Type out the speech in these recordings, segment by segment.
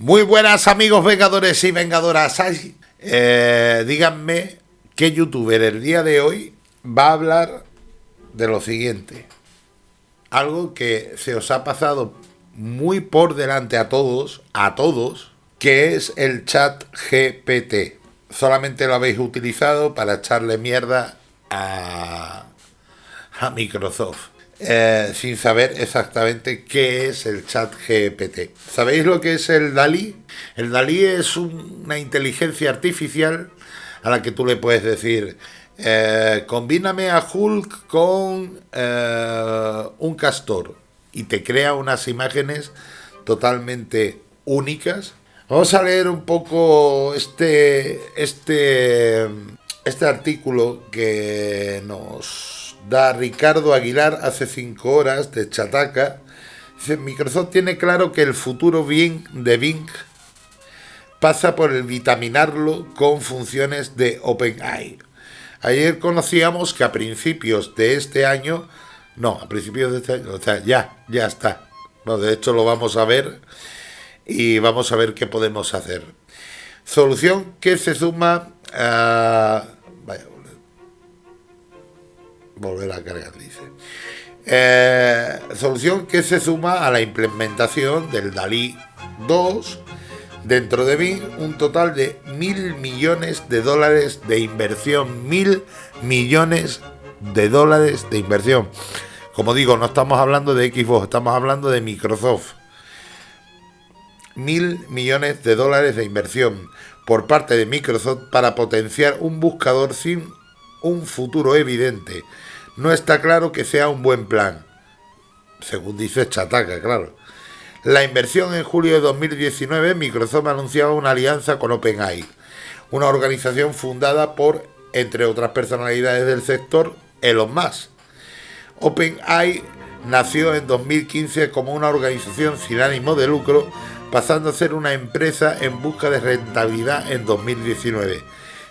Muy buenas amigos vengadores y vengadoras. Eh, díganme qué youtuber el día de hoy va a hablar de lo siguiente. Algo que se os ha pasado muy por delante a todos, a todos, que es el chat GPT. Solamente lo habéis utilizado para echarle mierda a, a Microsoft. Eh, sin saber exactamente qué es el chat GPT. ¿Sabéis lo que es el DALI? El DALI es una inteligencia artificial a la que tú le puedes decir, eh, combíname a Hulk con eh, un castor y te crea unas imágenes totalmente únicas. Vamos a leer un poco este, este, este artículo que nos da Ricardo Aguilar hace cinco horas de Chataca. Dice, Microsoft tiene claro que el futuro de Bing pasa por el vitaminarlo con funciones de OpenAI. Ayer conocíamos que a principios de este año, no, a principios de este año, o sea, ya, ya está. de hecho lo vamos a ver y vamos a ver qué podemos hacer. Solución que se suma a volver a cargar, dice. Eh, solución que se suma a la implementación del DALI 2 dentro de mí un total de mil millones de dólares de inversión, mil millones de dólares de inversión. Como digo, no estamos hablando de Xbox, estamos hablando de Microsoft. Mil millones de dólares de inversión por parte de Microsoft para potenciar un buscador sin un futuro evidente no está claro que sea un buen plan, según dice Chataca, claro. La inversión en julio de 2019, Microsoft anunciaba una alianza con OpenAI, una organización fundada por, entre otras personalidades del sector, Elon Musk. OpenAI nació en 2015 como una organización sin ánimo de lucro, pasando a ser una empresa en busca de rentabilidad en 2019.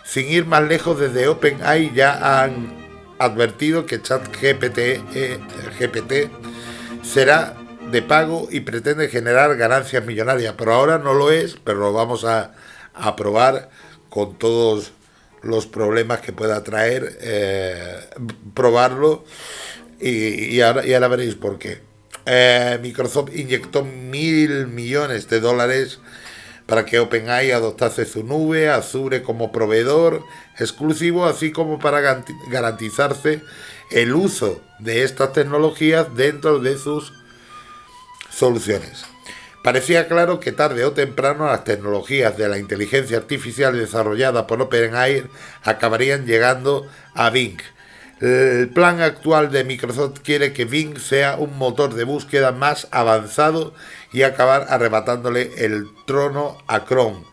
Sin ir más lejos, desde OpenAI ya han advertido que ChatGPT eh, GPT será de pago y pretende generar ganancias millonarias, pero ahora no lo es, pero lo vamos a, probar con todos los problemas que pueda traer, eh, probarlo y, ahora, y ahora veréis por qué. Eh, Microsoft inyectó mil millones de dólares para que OpenAI adoptase su nube, Azure como proveedor exclusivo, así como para garantizarse el uso de estas tecnologías dentro de sus soluciones. Parecía claro que tarde o temprano las tecnologías de la inteligencia artificial desarrollada por OpenAI acabarían llegando a Bing, el plan actual de Microsoft quiere que Bing sea un motor de búsqueda más avanzado y acabar arrebatándole el trono a Chrome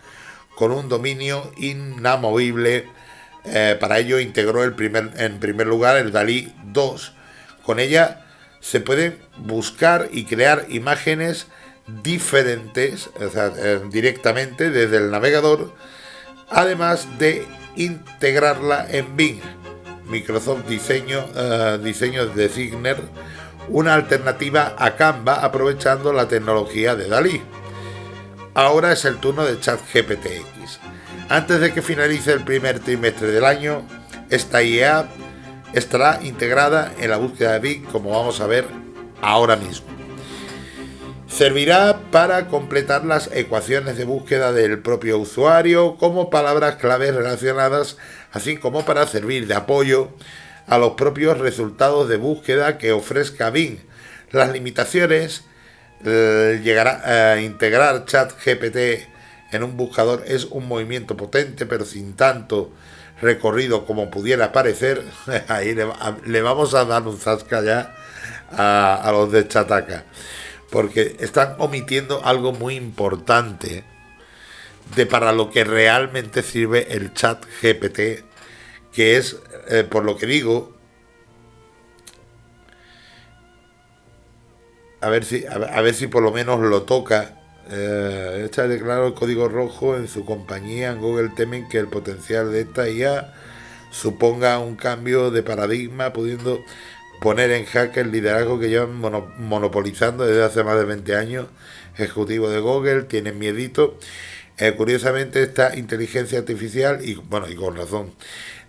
con un dominio inamovible. Eh, para ello integró el primer, en primer lugar el DALI 2. Con ella se pueden buscar y crear imágenes diferentes eh, directamente desde el navegador, además de integrarla en Bing. Microsoft Diseño, uh, Diseño Designer una alternativa a Canva aprovechando la tecnología de Dalí. Ahora es el turno de ChatGPTX. Antes de que finalice el primer trimestre del año, esta IA estará integrada en la búsqueda de Bing, como vamos a ver ahora mismo. Servirá para completar las ecuaciones de búsqueda del propio usuario como palabras claves relacionadas, así como para servir de apoyo a los propios resultados de búsqueda que ofrezca Bing. Las limitaciones eh, llegará a integrar ChatGPT en un buscador es un movimiento potente, pero sin tanto recorrido como pudiera parecer. Ahí le, vamos a dar un zasca ya a, a los de Chataca porque están omitiendo algo muy importante de para lo que realmente sirve el chat GPT, que es, eh, por lo que digo, a ver si, a, ver si por lo menos lo toca. Eh, está declarado el código rojo en su compañía. En Google temen que el potencial de esta IA suponga un cambio de paradigma, pudiendo poner en jaque el liderazgo que llevan monopolizando desde hace más de 20 años. Ejecutivo de Google, tienen miedito. Eh, curiosamente, esta inteligencia artificial, y bueno, y con razón,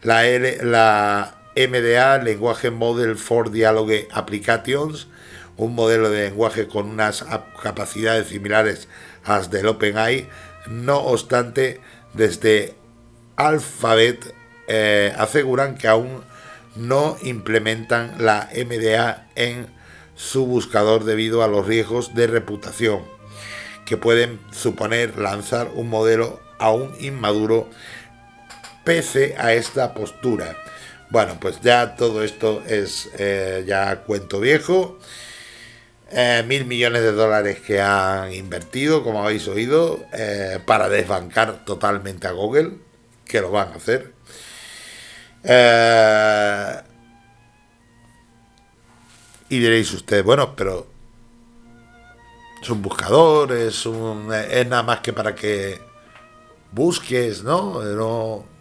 la, MDA, Lenguaje Model for Dialogue Applications, un modelo de lenguaje con unas capacidades similares a las del OpenAI, no obstante, desde Alphabet eh, aseguran que aún no implementan la MDA en su buscador debido a los riesgos de reputación que pueden suponer lanzar un modelo aún inmaduro pese a esta postura. Bueno, pues ya todo esto es eh, ya cuento viejo. Eh, mil millones de dólares que han invertido, como habéis oído, eh, para desbancar totalmente a Google, que lo van a hacer. y diréis ustedes, bueno, pero es un buscador, es, un, es nada más que para que busques, ¿no? No,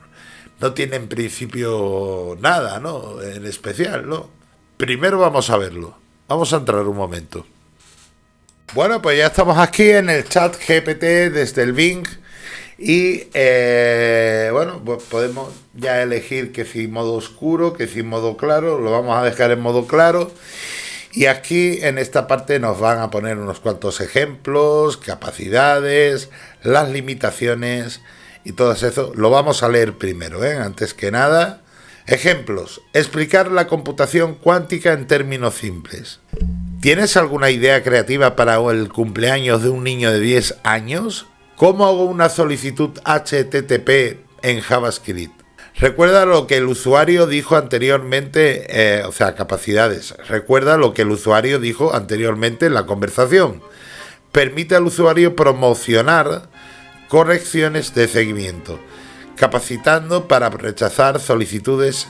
no tiene en principio nada, ¿no? En especial, ¿no? Primero vamos a verlo. Vamos a entrar un momento. Bueno, pues ya estamos aquí en el chat GPT desde el Bing. Y eh, bueno, pues podemos ya elegir que si modo oscuro, que si modo claro. Lo vamos a dejar en modo claro. Y aquí en esta parte nos van a poner unos cuantos ejemplos, capacidades, las limitaciones y todo eso lo vamos a leer primero, ¿eh? antes que nada. Ejemplos. Explicar la computación cuántica en términos simples. ¿Tienes alguna idea creativa para el cumpleaños de un niño de 10 años? ¿Cómo hago una solicitud HTTP en JavaScript? Recuerda lo que el usuario dijo anteriormente, eh, o sea, capacidades. Recuerda lo que el usuario dijo anteriormente en la conversación. Permite al usuario promocionar correcciones de seguimiento, capacitando para rechazar solicitudes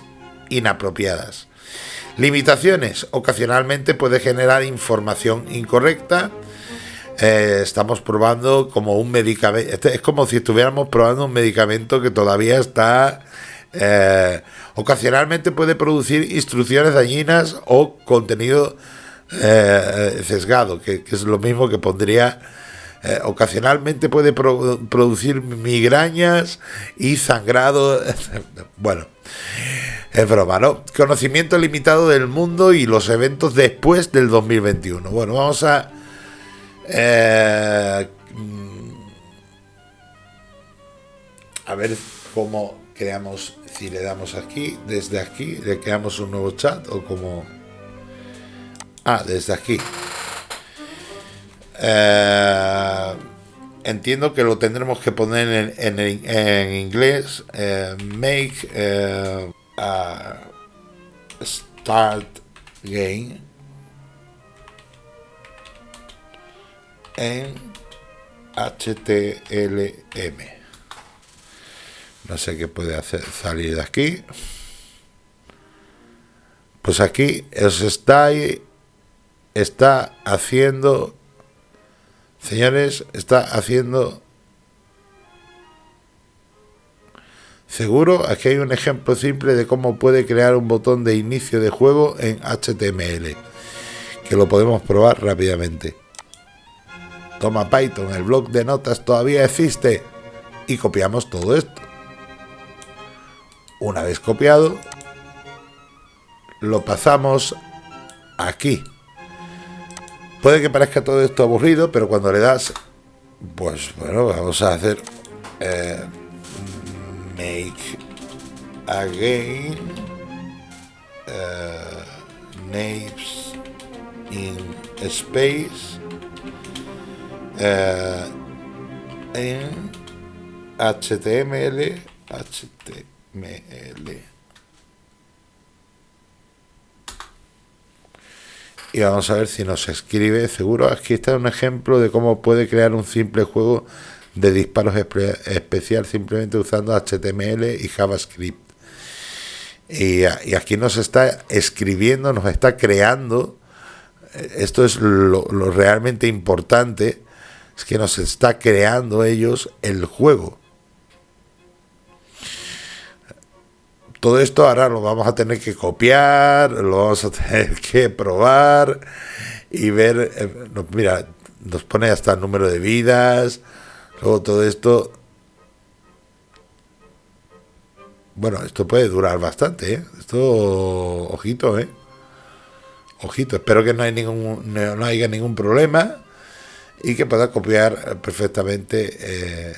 inapropiadas. Limitaciones. Ocasionalmente puede generar información incorrecta. Eh, estamos probando como un medicamento. Este es como si estuviéramos probando un medicamento que todavía está. Eh, ocasionalmente puede producir instrucciones dañinas o contenido eh, sesgado, que, es lo mismo que pondría eh, ocasionalmente puede producir migrañas y sangrado. bueno, es broma, ¿no? Conocimiento limitado del mundo y los eventos después del 2021. Bueno, vamos a... Eh, a ver cómo creamos, si le damos aquí, desde aquí, le creamos un nuevo chat o como... Ah, desde aquí. Eh, entiendo que lo tendremos que poner en, inglés. Eh, make eh, a start game en HTLM. No sé qué puede hacer salir de aquí. Pues aquí os está haciendo Señores, está haciendo... Seguro, aquí hay un ejemplo simple de cómo puede crear un botón de inicio de juego en HTML, que lo podemos probar rápidamente. Toma Python, el blog de notas todavía existe y copiamos todo esto. Una vez copiado, lo pasamos aquí. Puede que parezca todo esto aburrido, pero cuando le das, pues bueno, vamos a hacer eh, make again uh, names in space uh, en HTML HTML y vamos a ver si nos escribe. Seguro, aquí está un ejemplo de cómo puede crear un simple juego de disparos especial simplemente usando HTML y JavaScript. Y, aquí nos está escribiendo, nos está creando. Esto es lo, lo realmente importante, es que nos está creando ellos el juego. Todo esto ahora lo vamos a tener que copiar, lo vamos a tener que probar y ver, eh, mira, nos pone hasta el número de vidas, luego todo esto Bueno, esto puede durar bastante, ¿eh? Esto, ojito, ¿eh? Ojito, espero que no, hay ningún, no, haya ningún problema y que pueda copiar perfectamente eh,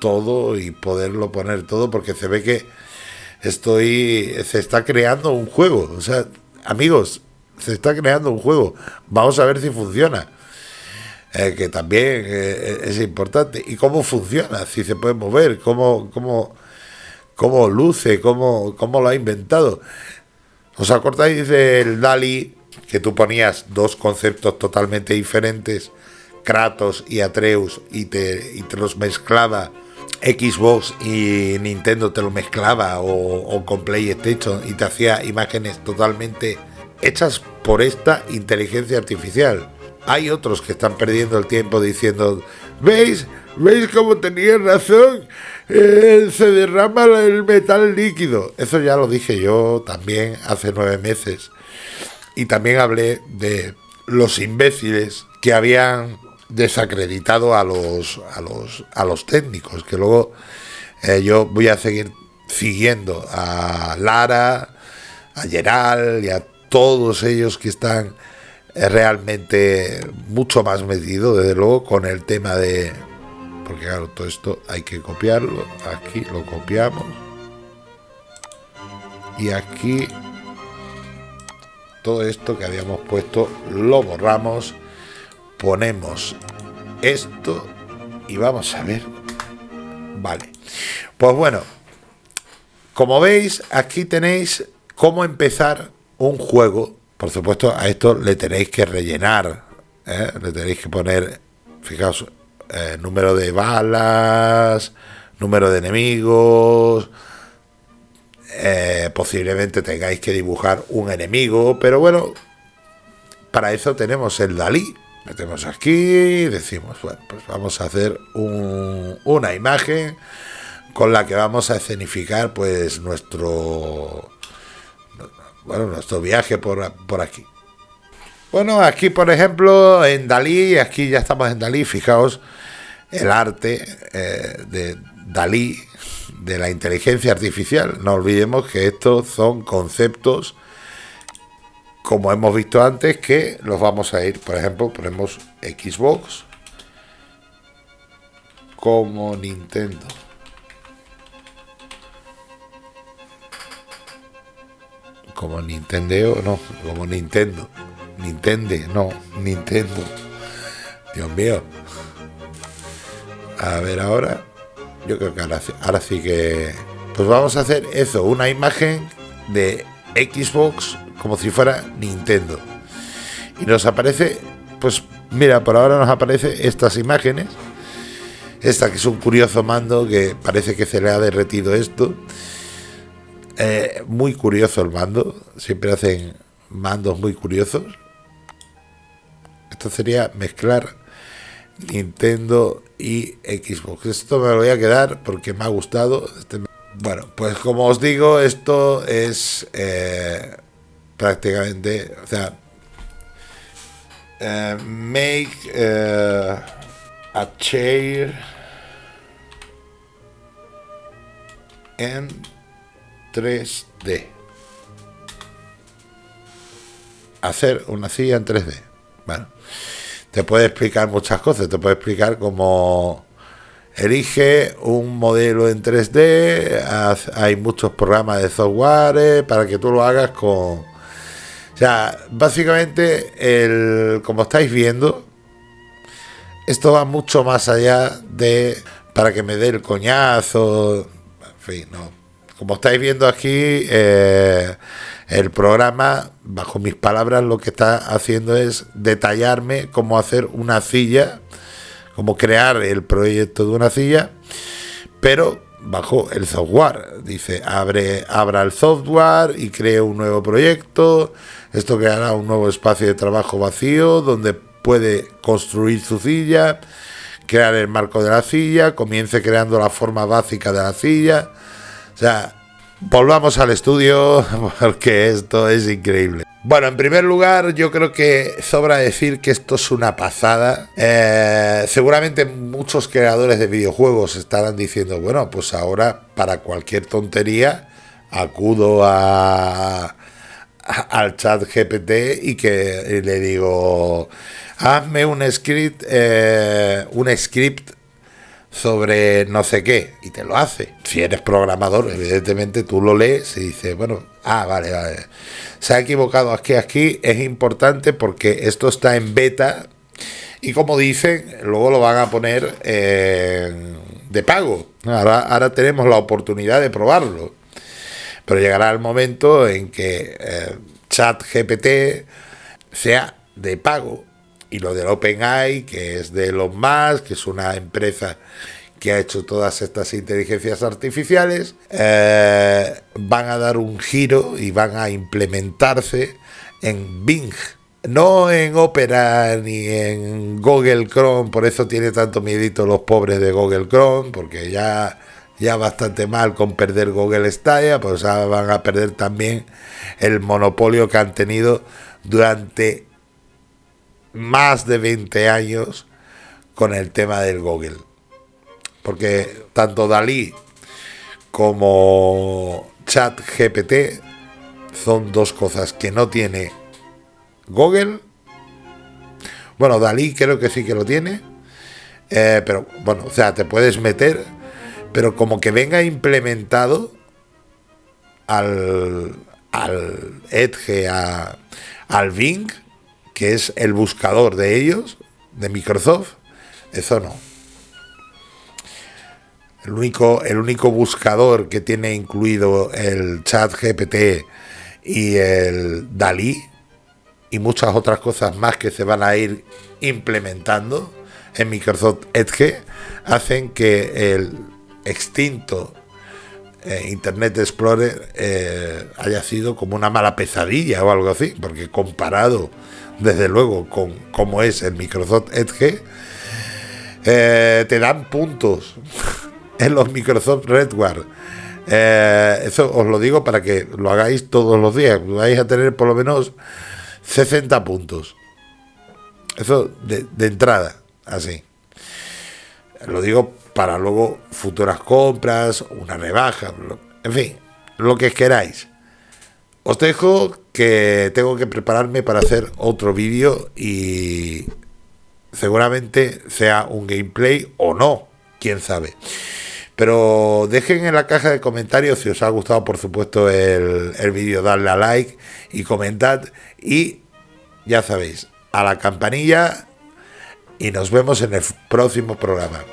todo y poderlo poner todo porque se ve que estoy se está creando un juego. O sea amigos se está creando un juego. Vamos a ver si funciona. Eh, que también eh, es importante. Y cómo funciona si se puede mover cómo cómo cómo luce, cómo, cómo lo ha inventado. ¿Os acordáis del Dali que tú ponías dos conceptos totalmente diferentes, Kratos y Atreus, y te, y te los mezclaba? Xbox y Nintendo te lo mezclaba o, con PlayStation y te hacía imágenes totalmente hechas por esta inteligencia artificial. Hay otros que están perdiendo el tiempo diciendo, ¿veis? ¿Veis cómo tenía razón? Eh, se derrama el metal líquido. Eso ya lo dije yo también hace nueve meses. Y también hablé de los imbéciles que habían desacreditado a los, a los, a los técnicos, que luego eh, yo voy a seguir siguiendo a Lara, a Geral y a todos ellos que están eh, realmente mucho más metidos, desde luego, con el tema de, porque claro, todo esto hay que copiarlo, aquí lo copiamos y aquí todo esto que habíamos puesto lo borramos, ponemos esto y vamos a ver. Vale, pues bueno, como veis aquí tenéis cómo empezar un juego. Por supuesto a esto le tenéis que rellenar, ¿eh? le tenéis que poner, fijaos, eh, número de balas, número de enemigos, eh, posiblemente tengáis que dibujar un enemigo, pero bueno, para eso tenemos el Dalí. Metemos aquí y decimos, bueno, pues vamos a hacer una imagen con la que vamos a escenificar pues nuestro bueno, nuestro viaje por, por aquí. Bueno, aquí por ejemplo en Dalí, aquí ya estamos en Dalí, fijaos, el arte eh, de Dalí, de la inteligencia artificial. No olvidemos que estos son conceptos, como hemos visto antes, que los vamos a ir, por ejemplo, ponemos Xbox como Nintendo. Como Nintendo, no, como Nintendo. Nintendo, no, Nintendo. Dios mío. A ver ahora. Yo creo que ahora, sí que... Pues vamos a hacer eso, una imagen de Xbox como si fuera Nintendo. Y nos aparece, pues mira, por ahora nos aparece estas imágenes. Esta que es un curioso mando que parece que se le ha derretido esto. Eh, muy curioso el mando. Siempre hacen mandos muy curiosos. Esto sería mezclar Nintendo y Xbox. Esto me lo voy a quedar porque me ha gustado. Este bueno, pues como os digo, esto es eh, prácticamente, o sea, eh, make eh, a chair en 3D. Hacer una silla en 3D. Bueno te puede explicar muchas cosas, te puede explicar cómo elige un modelo en 3D, hay muchos programas de software para que tú lo hagas con... Sea, básicamente, el, como estáis viendo, esto va mucho más allá de para que me dé el coñazo, en fin, no. Como estáis viendo aquí, eh, el programa, bajo mis palabras, lo que está haciendo es detallarme cómo hacer una silla, cómo crear el proyecto de una silla, pero bajo el software. Dice, abre, abra el software y cree un nuevo proyecto. Esto creará un nuevo espacio de trabajo vacío donde puede construir su silla, crear el marco de la silla, comience creando la forma básica de la silla. O sea, volvamos al estudio porque esto es increíble. Bueno, en primer lugar, yo creo que sobra decir que esto es una pasada. Eh, seguramente muchos creadores de videojuegos estarán diciendo, bueno, pues ahora para cualquier tontería acudo a, al chat GPT y que le digo, hazme un script, eh, un script sobre no sé qué y te lo hace. Si eres programador, evidentemente tú lo lees y dices, bueno, ah, vale, vale. Se ha equivocado aquí, aquí, es importante porque esto está en beta y como dicen, luego lo van a poner de pago. Ahora, ahora tenemos la oportunidad de probarlo. Pero llegará el momento en que eh, ChatGPT sea de pago y lo del OpenAI, que es de Elon Musk, que es una empresa que ha hecho todas estas inteligencias artificiales, eh, van a dar un giro y van a implementarse en Bing. No en Opera ni en Google Chrome, por eso tiene tanto miedito los pobres de Google Chrome, porque ya, ya bastante mal con perder Google Stadia, pues van a perder también el monopolio que han tenido durante más de 20 años con el tema del Google. Porque tanto Dalí como ChatGPT son dos cosas que no tiene Google. Bueno, Dalí creo que sí que lo tiene. Eh, pero bueno, o sea, te puedes meter, pero como que venga implementado al, al Edge, a, al Bing, que es el buscador de ellos, de Microsoft, eso no. El único, el único buscador que tiene incluido el chat GPT y el Dalí y muchas otras cosas más que se van a ir implementando en Microsoft Edge hacen que el extinto eh, Internet Explorer eh, haya sido como una mala pesadilla o algo así, porque comparado desde luego, con como es el Microsoft Edge, eh, te dan puntos en los Microsoft Redware. Eso os lo digo para que lo hagáis todos los días. Vais a tener por lo menos 60 puntos. Eso de entrada, así. Lo digo para luego futuras compras, una rebaja, en fin, lo que queráis. Os dejo que tengo que prepararme para hacer otro vídeo y seguramente sea un gameplay o no, quién sabe. Pero dejen en la caja de comentarios si os ha gustado, por supuesto, el, vídeo, darle a like y comentad. Y ya sabéis, a la campanilla y nos vemos en el próximo programa.